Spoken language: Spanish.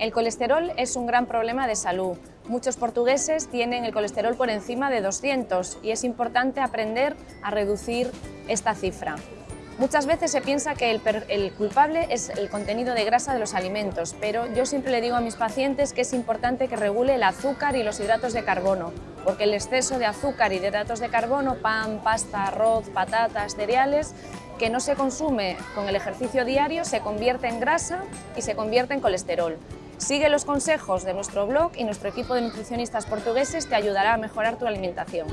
El colesterol es un gran problema de salud. Muchos portugueses tienen el colesterol por encima de 200 y es importante aprender a reducir esta cifra. Muchas veces se piensa que el, culpable es el contenido de grasa de los alimentos, pero yo siempre le digo a mis pacientes que es importante que regule el azúcar y los hidratos de carbono, porque el exceso de azúcar y hidratos de carbono, pan, pasta, arroz, patatas, cereales, que no se consume con el ejercicio diario, se convierte en grasa y se convierte en colesterol. Sigue los consejos de nuestro blog y nuestro equipo de nutricionistas portugueses te ayudará a mejorar tu alimentación.